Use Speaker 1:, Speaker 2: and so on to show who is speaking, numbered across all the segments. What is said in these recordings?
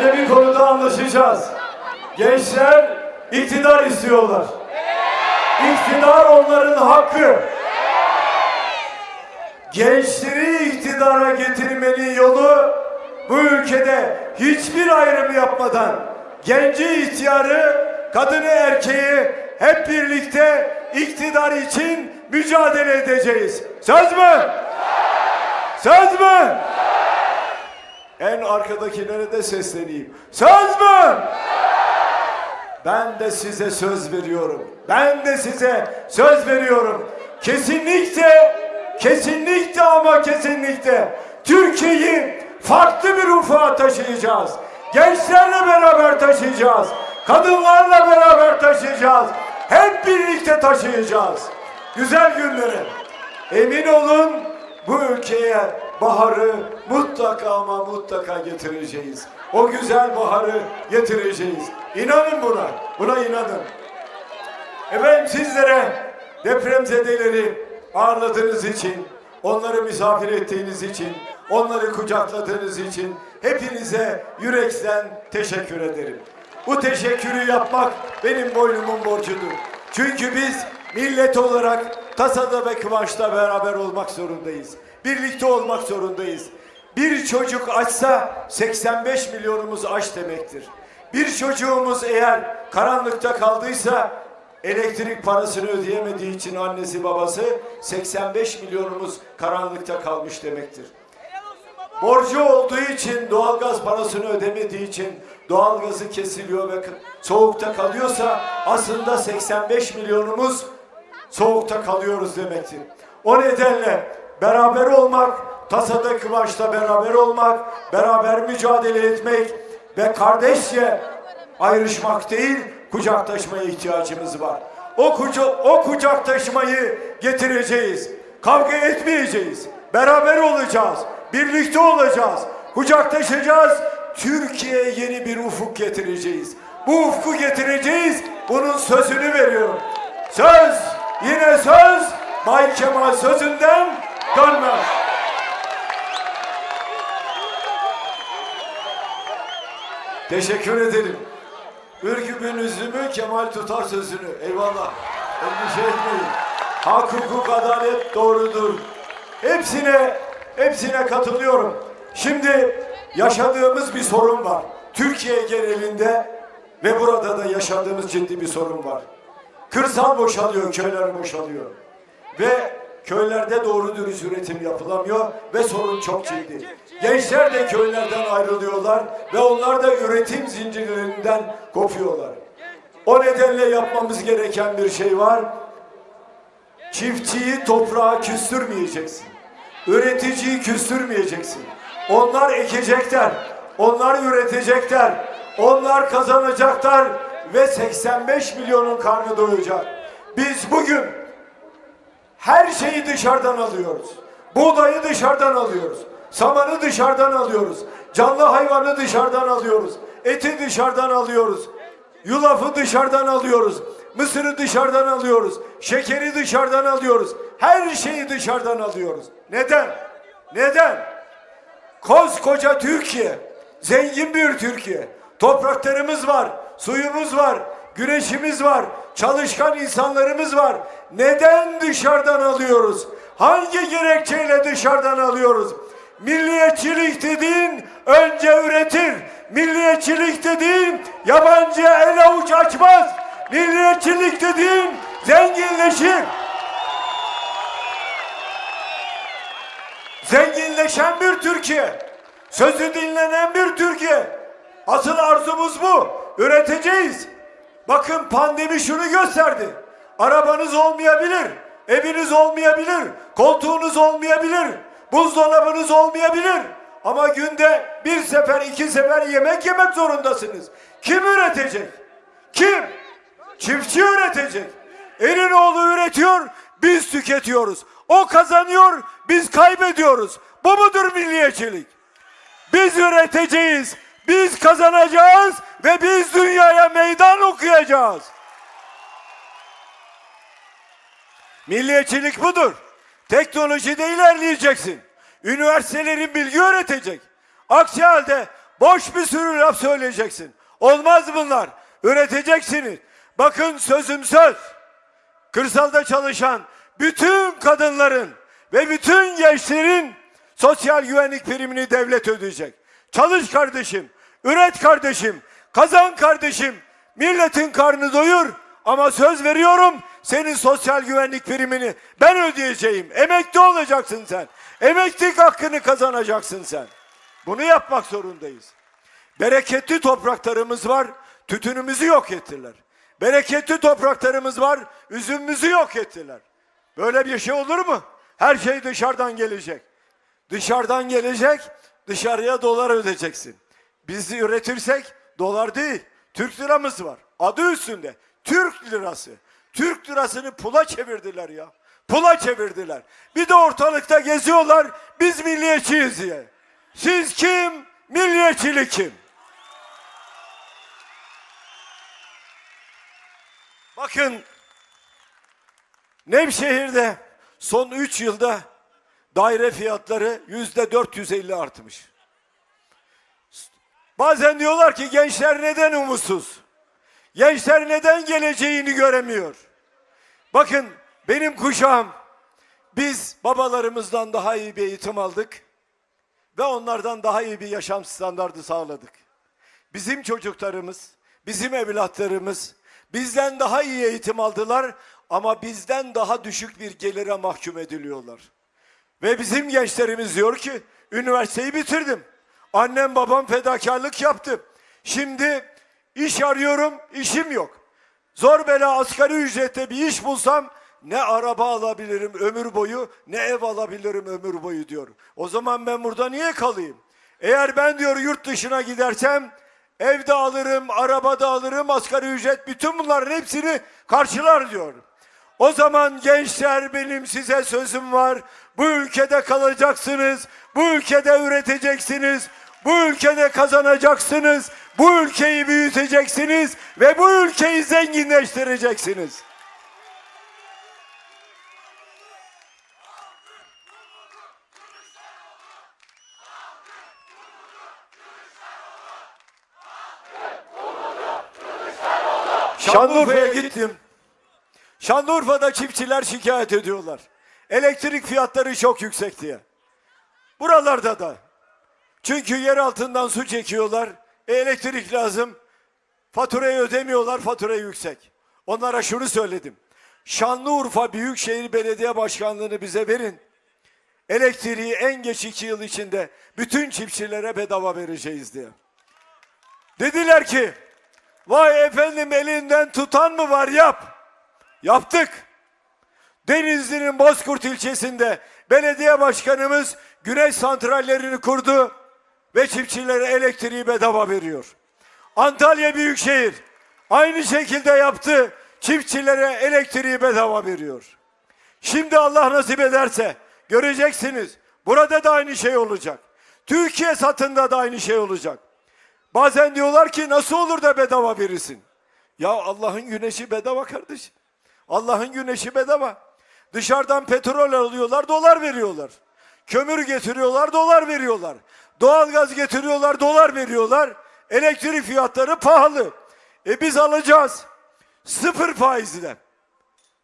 Speaker 1: Önce bir konuda anlaşacağız. Gençler iktidar istiyorlar. İktidar onların hakkı. Gençleri iktidara getirmenin yolu bu ülkede hiçbir ayrım yapmadan genci ihtiyarı, kadını erkeği hep birlikte iktidar için mücadele edeceğiz. Söz mü? Söz mü? En arkadakilere de sesleneyim. Söz mü? Ben de size söz veriyorum. Ben de size söz veriyorum. Kesinlikle, kesinlikle ama kesinlikle Türkiye'yi farklı bir ufuğa taşıyacağız. Gençlerle beraber taşıyacağız. Kadınlarla beraber taşıyacağız. Hep birlikte taşıyacağız. Güzel günleri. Emin olun bu ülkeye baharı mutlaka ama mutlaka getireceğiz. O güzel baharı getireceğiz. İnanın buna. Buna inanın. Efendim sizlere depremzedeleri ağırladığınız için, onları misafir ettiğiniz için, onları kucakladığınız için hepinize yürekten teşekkür ederim. Bu teşekkürü yapmak benim boynumun borcudur. Çünkü biz millet olarak tasada ve kıvançta beraber olmak zorundayız. Birlikte olmak zorundayız. Bir çocuk açsa 85 milyonumuz aç demektir. Bir çocuğumuz eğer karanlıkta kaldıysa elektrik parasını ödeyemediği için annesi babası 85 milyonumuz karanlıkta kalmış demektir. Borcu olduğu için doğalgaz parasını ödemediği için doğalgazı kesiliyor ve soğukta kalıyorsa aslında 85 milyonumuz soğukta kalıyoruz demektir. O nedenle beraber olmak, tasada kıvançta beraber olmak, beraber mücadele etmek ve kardeşçe ayrışmak değil, kucaklaşmaya ihtiyacımız var. O, kuca o kucaklaşmayı getireceğiz. Kavga etmeyeceğiz. Beraber olacağız. Birlikte olacağız. Kucaklaşacağız. Türkiye'ye yeni bir ufuk getireceğiz. Bu ufku getireceğiz. Bunun sözünü veriyorum. Söz, yine söz, Bay Kemal sözünden dönmez. Teşekkür ederim. Ürkümün üzümü Kemal tutar sözünü. Eyvallah. Endişe etmeyin. Hak, hukuk, adalet doğrudur. Hepsine, hepsine katılıyorum. Şimdi yaşadığımız bir sorun var. Türkiye genelinde ve burada da yaşadığımız ciddi bir sorun var. Kırsal boşalıyor, köyler boşalıyor. Ve köylerde doğru dürüst üretim yapılamıyor ve sorun çok ciddi. Gençler de köylerden ayrılıyorlar ve onlar da üretim zincirlerinden kopuyorlar. O nedenle yapmamız gereken bir şey var. Çiftçiyi toprağa küstürmeyeceksin. Üreticiyi küstürmeyeceksin. Onlar ekecekler. Onlar üretecekler. Onlar kazanacaklar ve 85 milyonun karnı doyacak. Biz bugün her şeyi dışarıdan alıyoruz. Buğdayı dışarıdan alıyoruz. Samanı dışarıdan alıyoruz. Canlı hayvanı dışarıdan alıyoruz. Eti dışarıdan alıyoruz. Yulafı dışarıdan alıyoruz. Mısırı dışarıdan alıyoruz. Şekeri dışarıdan alıyoruz. Her şeyi dışarıdan alıyoruz. Neden? Neden? Koskoca Türkiye, zengin bir Türkiye. Topraklarımız var, suyumuz var, güneşimiz var, çalışkan insanlarımız var. Neden dışarıdan alıyoruz? Hangi gerekçeyle dışarıdan alıyoruz? Milliyetçilik dediğin önce üretir. Milliyetçilik dediğin yabancı el avuç açmaz. Milliyetçilik dediğin zenginleşir. Zenginleşen bir Türkiye. Sözü dinlenen bir Türkiye. Asıl arzumuz bu. Üreteceğiz. Bakın pandemi şunu gösterdi. Arabanız olmayabilir. Eviniz olmayabilir. Koltuğunuz olmayabilir. Buzdolabınız olmayabilir. Ama günde bir sefer iki sefer yemek yemek zorundasınız. Kim üretecek? Kim? Çiftçi üretecek. Elinoğlu üretiyor, biz tüketiyoruz. O kazanıyor, biz kaybediyoruz. Bu mudur milliyetçilik? Biz üreteceğiz, biz kazanacağız ve biz dünyaya meydan okuyacağız. Milliyetçilik budur. Teknolojide ilerleyeceksin. Üniversitelerin bilgi öğretecek. Aksi halde Boş bir sürü laf söyleyeceksin. Olmaz bunlar. Üreteceksiniz. Bakın sözüm söz. Kırsalda çalışan bütün kadınların ve bütün gençlerin sosyal güvenlik primini devlet ödeyecek. Çalış kardeşim, üret kardeşim, kazan kardeşim, milletin karnını doyur ama söz veriyorum senin sosyal güvenlik primini ben ödeyeceğim. Emekli olacaksın sen. Emeklilik hakkını kazanacaksın sen. Bunu yapmak zorundayız. Bereketli topraklarımız var, tütünümüzü yok ettiler. Bereketli topraklarımız var, üzümümüzü yok ettiler. Böyle bir şey olur mu? Her şey dışarıdan gelecek. Dışarıdan gelecek, dışarıya dolar ödeyeceksin. Biz üretirsek dolar değil, Türk liramız var. Adı üstünde, Türk lirası. Türk lirasını pula çevirdiler ya. Pula çevirdiler. Bir de ortalıkta geziyorlar, biz milliyetçiyiz diye. Siz kim? Milliyetçilik kim? Bakın Nevşehir'de son 3 yılda daire fiyatları yüzde 450 artmış. Bazen diyorlar ki gençler neden umutsuz? Gençler neden geleceğini göremiyor? Bakın benim kuşağım biz babalarımızdan daha iyi bir eğitim aldık ve onlardan daha iyi bir yaşam standardı sağladık. Bizim çocuklarımız, bizim evlatlarımız bizden daha iyi eğitim aldılar ama bizden daha düşük bir gelire mahkum ediliyorlar. Ve bizim gençlerimiz diyor ki üniversiteyi bitirdim. Annem babam fedakarlık yaptı. Şimdi iş arıyorum, işim yok. Zor bela asgari ücrette bir iş bulsam ne araba alabilirim ömür boyu ne ev alabilirim ömür boyu diyor. O zaman ben burada niye kalayım? Eğer ben diyor yurt dışına gidersem evde alırım, arabada alırım, asgari ücret bütün bunların hepsini karşılar diyor. O zaman gençler benim size sözüm var. Bu ülkede kalacaksınız. Bu ülkede üreteceksiniz. Bu ülkede kazanacaksınız. Bu ülkeyi büyüteceksiniz ve bu ülkeyi zenginleştireceksiniz. Şanlıurfa'ya gittim. Şanlıurfa'da çiftçiler şikayet ediyorlar. Elektrik fiyatları çok yüksek diye. Buralarda da. Çünkü yer altından su çekiyorlar. E, elektrik lazım. Faturayı ödemiyorlar, fatura yüksek. Onlara şunu söyledim. Şanlıurfa Büyükşehir Belediye Başkanlığı'nı bize verin. Elektriği en geç iki yıl içinde bütün çiftçilere bedava vereceğiz diye. Dediler ki, vay efendim elinden tutan mı var yap. Yaptık. Denizli'nin Bozkurt ilçesinde belediye başkanımız güneş santrallerini kurdu ve çiftçilere elektriği bedava veriyor. Antalya Büyükşehir aynı şekilde yaptı. Çiftçilere elektriği bedava veriyor. Şimdi Allah nasip ederse göreceksiniz. Burada da aynı şey olacak. Türkiye satında da aynı şey olacak. Bazen diyorlar ki nasıl olur da bedava verirsin? Ya Allah'ın güneşi bedava kardeşim. Allah'ın güneşi bedava. Dışarıdan petrol alıyorlar, dolar veriyorlar. Kömür getiriyorlar, dolar veriyorlar. Doğalgaz getiriyorlar, dolar veriyorlar. Elektrik fiyatları pahalı. E biz alacağız. Sıfır faizle.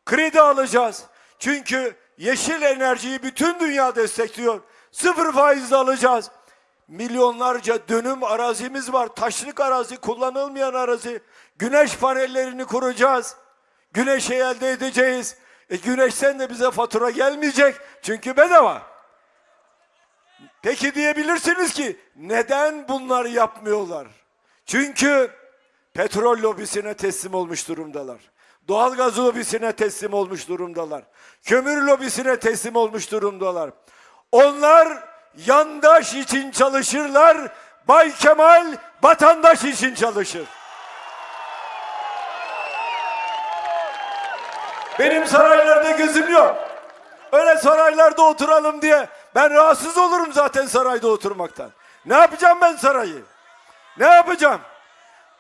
Speaker 1: Kredi alacağız. Çünkü yeşil enerjiyi bütün dünya destekliyor. Sıfır faizle alacağız. Milyonlarca dönüm arazimiz var. Taşlık arazi, kullanılmayan arazi. Güneş panellerini kuracağız. Güneşi elde edeceğiz. E güneşten de bize fatura gelmeyecek. Çünkü bedava. Peki diyebilirsiniz ki neden bunları yapmıyorlar? Çünkü petrol lobisine teslim olmuş durumdalar. Doğalgaz lobisine teslim olmuş durumdalar. Kömür lobisine teslim olmuş durumdalar. Onlar yandaş için çalışırlar. Bay Kemal vatandaş için çalışır. Benim saraylarda gözüm yok. Öyle saraylarda oturalım diye ben rahatsız olurum zaten sarayda oturmaktan. Ne yapacağım ben sarayı? Ne yapacağım?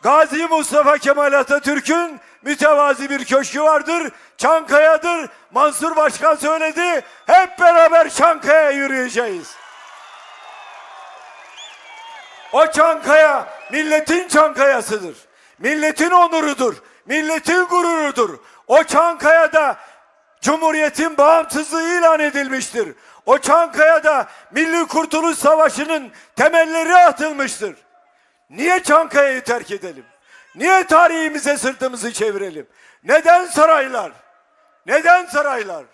Speaker 1: Gazi Mustafa Kemal Atatürk'ün mütevazi bir köşkü vardır. Çankaya'dır. Mansur Başkan söyledi. Hep beraber Çankaya yürüyeceğiz. O Çankaya milletin Çankayasıdır. Milletin onurudur. Milletin gururudur. O Çankaya'da Cumhuriyetin bağımsızlığı ilan edilmiştir. O Çankaya'da Milli Kurtuluş Savaşı'nın temelleri atılmıştır. Niye Çankaya'yı terk edelim? Niye tarihimize sırtımızı çevirelim? Neden saraylar? Neden saraylar?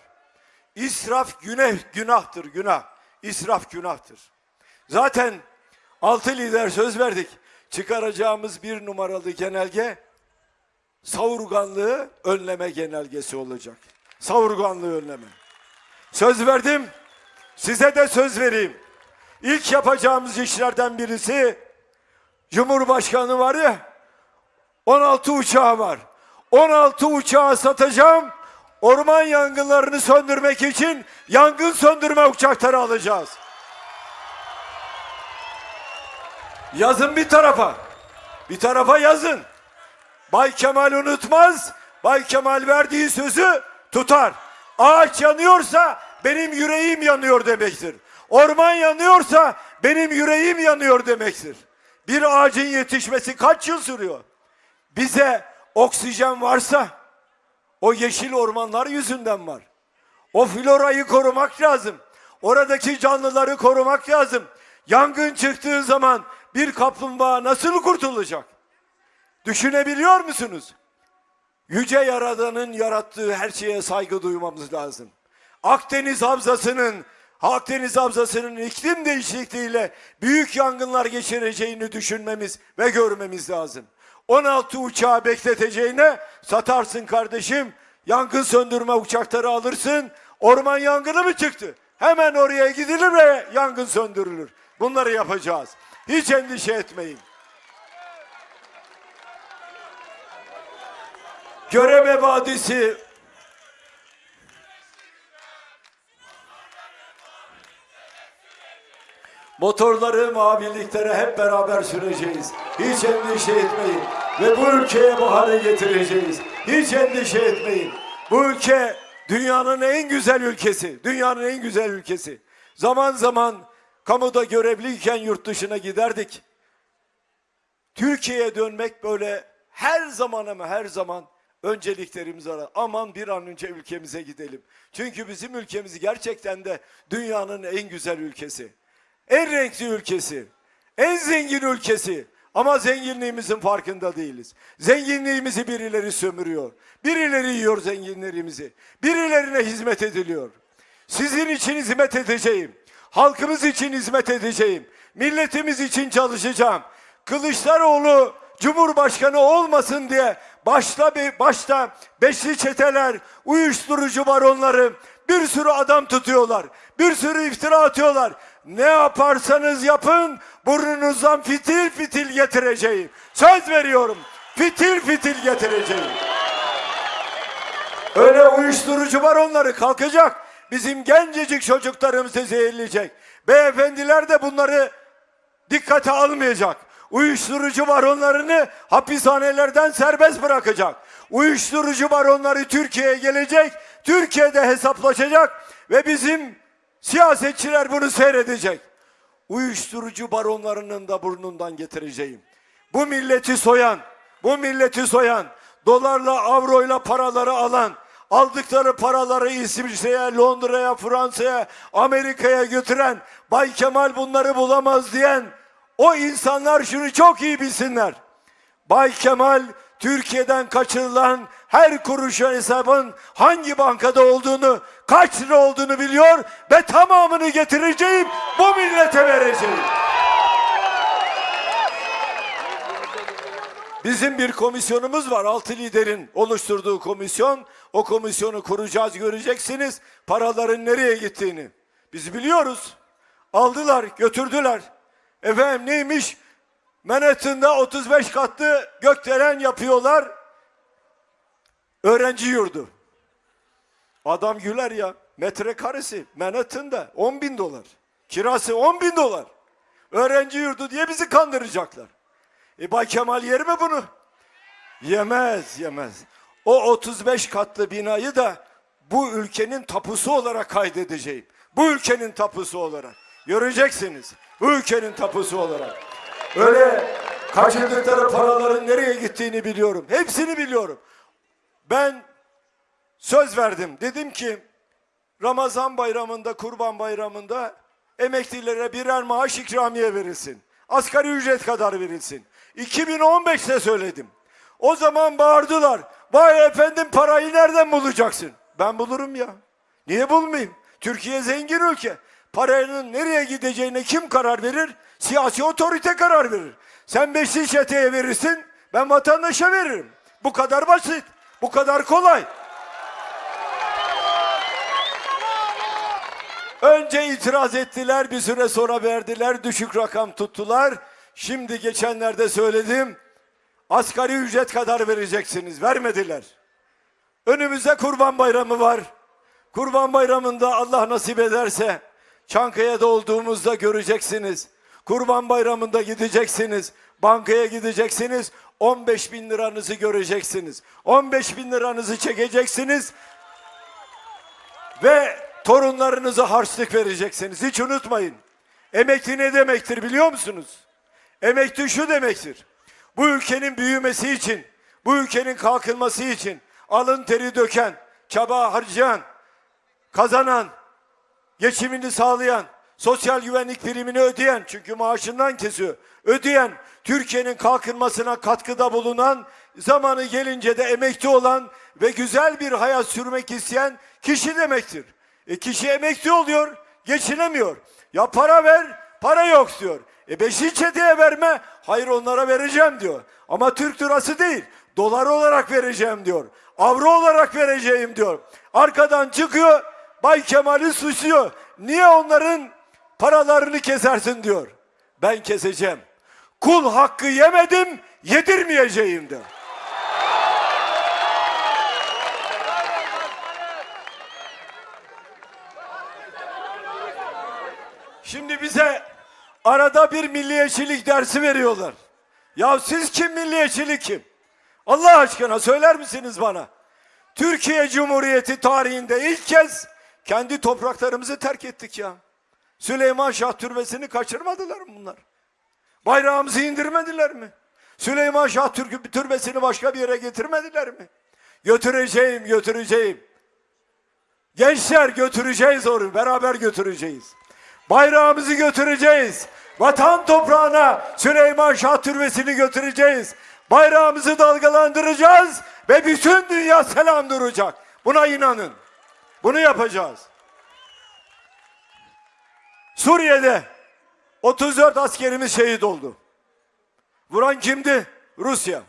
Speaker 1: İsraf günah, günahtır, günah. İsraf günahtır. Zaten altı lider söz verdik. Çıkaracağımız bir numaralı genelge savurganlığı önleme genelgesi olacak. Savurganlığı önleme. Söz verdim. Size de söz vereyim. İlk yapacağımız işlerden birisi Cumhurbaşkanı var ya 16 uçağı var. 16 uçağı satacağım. Orman yangınlarını söndürmek için yangın söndürme uçakları alacağız. Yazın bir tarafa. Bir tarafa yazın. Bay Kemal unutmaz. Bay Kemal verdiği sözü tutar. Ağaç yanıyorsa benim yüreğim yanıyor demektir. Orman yanıyorsa benim yüreğim yanıyor demektir. Bir ağacın yetişmesi kaç yıl sürüyor? Bize oksijen varsa o yeşil ormanlar yüzünden var. O florayı korumak lazım. Oradaki canlıları korumak lazım. Yangın çıktığı zaman bir kaplumbağa nasıl kurtulacak? Düşünebiliyor musunuz? Yüce Yaradan'ın yarattığı her şeye saygı duymamız lazım. Akdeniz Havzası'nın Akdeniz Havzası'nın iklim değişikliğiyle büyük yangınlar geçireceğini düşünmemiz ve görmemiz lazım. 16 uçağı bekleteceğine satarsın kardeşim. Yangın söndürme uçakları alırsın. Orman yangını mı çıktı? Hemen oraya gidilir ve yangın söndürülür. Bunları yapacağız. Hiç endişe etmeyin. Göreme Vadisi Motorları, maviliklere hep beraber süreceğiz. Hiç endişe etmeyin. Ve bu ülkeye baharı getireceğiz. Hiç endişe etmeyin. Bu ülke dünyanın en güzel ülkesi. Dünyanın en güzel ülkesi. Zaman zaman kamuda görevliyken yurt dışına giderdik. Türkiye'ye dönmek böyle her zaman ama her zaman önceliklerimiz var. Aman bir an önce ülkemize gidelim. Çünkü bizim ülkemiz gerçekten de dünyanın en güzel ülkesi. En renkli ülkesi. En zengin ülkesi. Ama zenginliğimizin farkında değiliz. Zenginliğimizi birileri sömürüyor. Birileri yiyor zenginlerimizi. Birilerine hizmet ediliyor. Sizin için hizmet edeceğim. Halkımız için hizmet edeceğim. Milletimiz için çalışacağım. Kılıçdaroğlu Cumhurbaşkanı olmasın diye başta be- başta beşli çeteler, uyuşturucu baronları bir sürü adam tutuyorlar. Bir sürü iftira atıyorlar. Ne yaparsanız yapın burnunuzdan fitil fitil getireceğim. Söz veriyorum. Fitil fitil getireceğim. Öyle uyuşturucu baronları kalkacak. Bizim gencecik çocuklarımızı zehirleyecek. Beyefendiler de bunları dikkate almayacak. Uyuşturucu baronlarını hapishanelerden serbest bırakacak. Uyuşturucu baronları Türkiye'ye gelecek, Türkiye'de hesaplaşacak ve bizim siyasetçiler bunu seyredecek. Uyuşturucu baronlarının da burnundan getireceğim. Bu milleti soyan, bu milleti soyan, dolarla, avroyla paraları alan, aldıkları paraları İsviçre'ye, Londra'ya, Fransa'ya, Amerika'ya götüren, Bay Kemal bunları bulamaz diyen o insanlar şunu çok iyi bilsinler. Bay Kemal Türkiye'den kaçırılan her kuruşun hesabın hangi bankada olduğunu, kaç lira olduğunu biliyor ve tamamını getireceğim, bu millete vereceğim. Bizim bir komisyonumuz var. Altı liderin oluşturduğu komisyon. O komisyonu kuracağız göreceksiniz. Paraların nereye gittiğini. Biz biliyoruz. Aldılar, götürdüler. Efendim neymiş? Manhattan'da 35 katlı gökdelen yapıyorlar. Öğrenci yurdu. Adam güler ya. Metrekaresi Manhattan'da 10 bin dolar. Kirası 10 bin dolar. Öğrenci yurdu diye bizi kandıracaklar. E Bay Kemal yer mi bunu? Yemez, yemez. O 35 katlı binayı da bu ülkenin tapusu olarak kaydedeceğim. Bu ülkenin tapusu olarak. Göreceksiniz. Bu ülkenin tapusu olarak. Öyle kaçırdıkları paraların nereye gittiğini biliyorum. Hepsini biliyorum. Ben söz verdim. Dedim ki Ramazan bayramında, kurban bayramında emeklilere birer maaş ikramiye verilsin. Asgari ücret kadar verilsin. 2015'te söyledim. O zaman bağırdılar. Vay efendim parayı nereden bulacaksın? Ben bulurum ya. Niye bulmayayım? Türkiye zengin ülke. Paranın nereye gideceğine kim karar verir? Siyasi otorite karar verir. Sen beşli çeteye verirsin, ben vatandaşa veririm. Bu kadar basit, bu kadar kolay. Önce itiraz ettiler, bir süre sonra verdiler, düşük rakam tuttular. Şimdi geçenlerde söyledim, asgari ücret kadar vereceksiniz, vermediler. Önümüzde Kurban Bayramı var. Kurban Bayramı'nda Allah nasip ederse Çankaya'da olduğumuzda göreceksiniz. Kurban Bayramı'nda gideceksiniz. Bankaya gideceksiniz. 15 bin liranızı göreceksiniz. 15 bin liranızı çekeceksiniz. Ve torunlarınıza harçlık vereceksiniz. Hiç unutmayın. Emekli ne demektir biliyor musunuz? Emekli şu demektir. Bu ülkenin büyümesi için, bu ülkenin kalkınması için alın teri döken, çaba harcayan, kazanan, geçimini sağlayan, sosyal güvenlik primini ödeyen, çünkü maaşından kesiyor, ödeyen, Türkiye'nin kalkınmasına katkıda bulunan, zamanı gelince de emekli olan ve güzel bir hayat sürmek isteyen kişi demektir. E kişi emekli oluyor, geçinemiyor. Ya para ver, para yok diyor. E beşi çeteye verme, hayır onlara vereceğim diyor. Ama Türk lirası değil, dolar olarak vereceğim diyor. Avro olarak vereceğim diyor. Arkadan çıkıyor, Bay Kemal'i suçluyor. Niye onların paralarını kesersin diyor. Ben keseceğim. Kul hakkı yemedim, yedirmeyeceğim de. Şimdi bize arada bir milliyetçilik dersi veriyorlar. Ya siz kim milliyetçilik kim? Allah aşkına söyler misiniz bana? Türkiye Cumhuriyeti tarihinde ilk kez kendi topraklarımızı terk ettik ya. Süleyman Şah Türbesi'ni kaçırmadılar mı bunlar? Bayrağımızı indirmediler mi? Süleyman Şah Türk Türbesi'ni başka bir yere getirmediler mi? Götüreceğim, götüreceğim. Gençler götüreceğiz onu, beraber götüreceğiz. Bayrağımızı götüreceğiz. Vatan toprağına Süleyman Şah Türbesi'ni götüreceğiz. Bayrağımızı dalgalandıracağız ve bütün dünya selam duracak. Buna inanın. Bunu yapacağız. Suriye'de 34 askerimiz şehit oldu. Vuran kimdi? Rusya.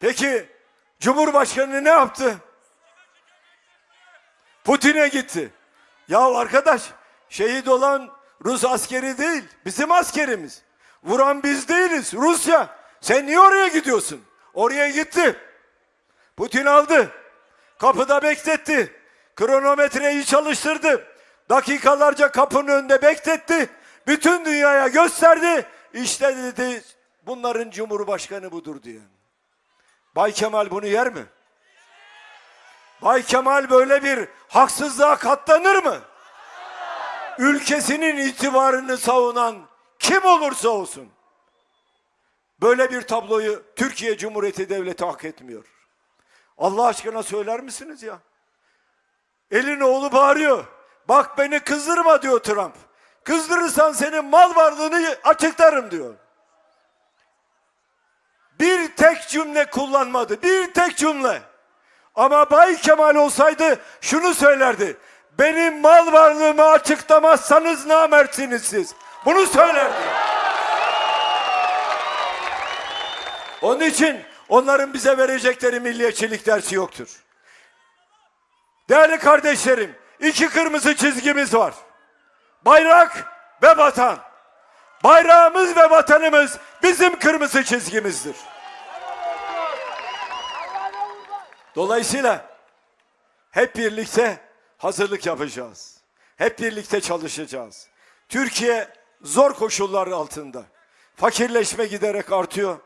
Speaker 1: Peki Cumhurbaşkanı ne yaptı? Putin'e gitti. Ya arkadaş şehit olan Rus askeri değil bizim askerimiz. Vuran biz değiliz Rusya. Sen niye oraya gidiyorsun? Oraya gitti. Putin aldı. Kapıda bekletti. Kronometreyi çalıştırdı. Dakikalarca kapının önünde bekletti. Bütün dünyaya gösterdi. İşte dedi bunların cumhurbaşkanı budur diye. Bay Kemal bunu yer mi? Bay Kemal böyle bir haksızlığa katlanır mı? Ülkesinin itibarını savunan kim olursa olsun böyle bir tabloyu Türkiye Cumhuriyeti Devleti hak etmiyor. Allah aşkına söyler misiniz ya? Elin oğlu bağırıyor. Bak beni kızdırma diyor Trump. Kızdırırsan senin mal varlığını açıklarım diyor. Bir tek cümle kullanmadı. Bir tek cümle. Ama Bay Kemal olsaydı şunu söylerdi. Benim mal varlığımı açıklamazsanız namertsiniz siz. Bunu söylerdi. Onun için onların bize verecekleri milliyetçilik dersi yoktur. Değerli kardeşlerim, iki kırmızı çizgimiz var. Bayrak ve vatan. Bayrağımız ve vatanımız bizim kırmızı çizgimizdir. Dolayısıyla hep birlikte hazırlık yapacağız. Hep birlikte çalışacağız. Türkiye zor koşullar altında. Fakirleşme giderek artıyor.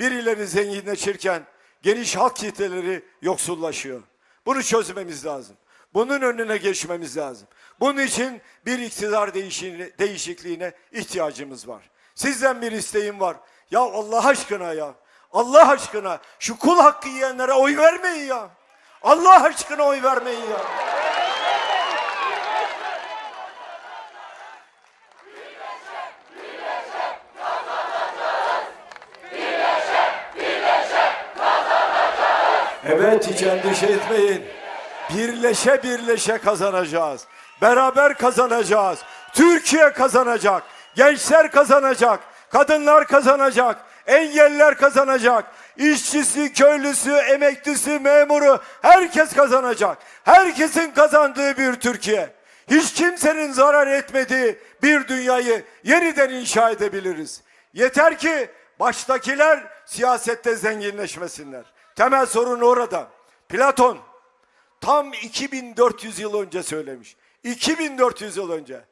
Speaker 1: Birileri zenginleşirken geniş halk kitleleri yoksullaşıyor. Bunu çözmemiz lazım. Bunun önüne geçmemiz lazım. Bunun için bir iktidar değişikliğine ihtiyacımız var. Sizden bir isteğim var. Ya Allah aşkına ya. Allah aşkına şu kul hakkı yiyenlere oy vermeyin ya. Allah aşkına oy vermeyin ya. Evet hiç endişe etmeyin. Birleşe birleşe kazanacağız. Beraber kazanacağız. Türkiye kazanacak. Gençler kazanacak. Kadınlar kazanacak. Engelliler kazanacak. İşçisi, köylüsü, emeklisi, memuru herkes kazanacak. Herkesin kazandığı bir Türkiye. Hiç kimsenin zarar etmediği bir dünyayı yeniden inşa edebiliriz. Yeter ki baştakiler siyasette zenginleşmesinler. Temel sorun orada. Platon tam 2400 yıl önce söylemiş. 2400 yıl önce.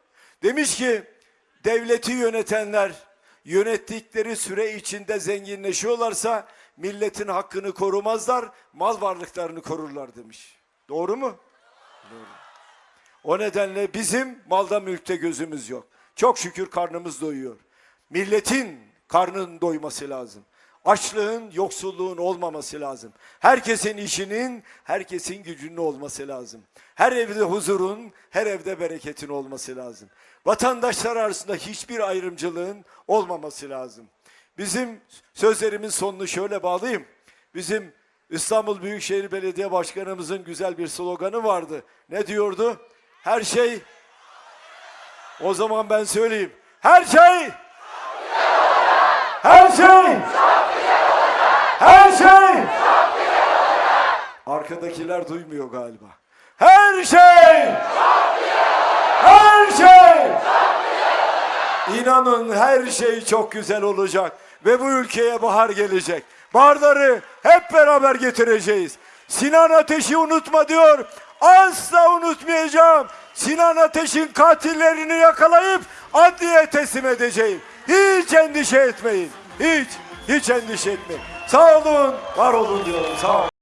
Speaker 1: Demiş ki devleti yönetenler yönettikleri süre içinde zenginleşiyorlarsa milletin hakkını korumazlar, mal varlıklarını korurlar demiş. Doğru mu? Doğru. O nedenle bizim malda mülkte gözümüz yok. Çok şükür karnımız doyuyor. Milletin karnının doyması lazım. Açlığın, yoksulluğun olmaması lazım. Herkesin işinin, herkesin gücünün olması lazım. Her evde huzurun, her evde bereketin olması lazım. Vatandaşlar arasında hiçbir ayrımcılığın olmaması lazım. Bizim sözlerimin sonunu şöyle bağlayayım. Bizim İstanbul Büyükşehir Belediye Başkanımızın güzel bir sloganı vardı. Ne diyordu? Her şey o zaman ben söyleyeyim. Her şey Her şey Her şey Arkadakiler duymuyor galiba. Her şey Her şey İnanın her şey çok güzel olacak ve bu ülkeye bahar gelecek. Baharları hep beraber getireceğiz. Sinan Ateş'i unutma diyor. Asla unutmayacağım. Sinan Ateş'in katillerini yakalayıp adliye teslim edeceğim. Hiç endişe etmeyin. Hiç, hiç endişe etmeyin. Sağ olun, var olun diyorum. Sağ olun.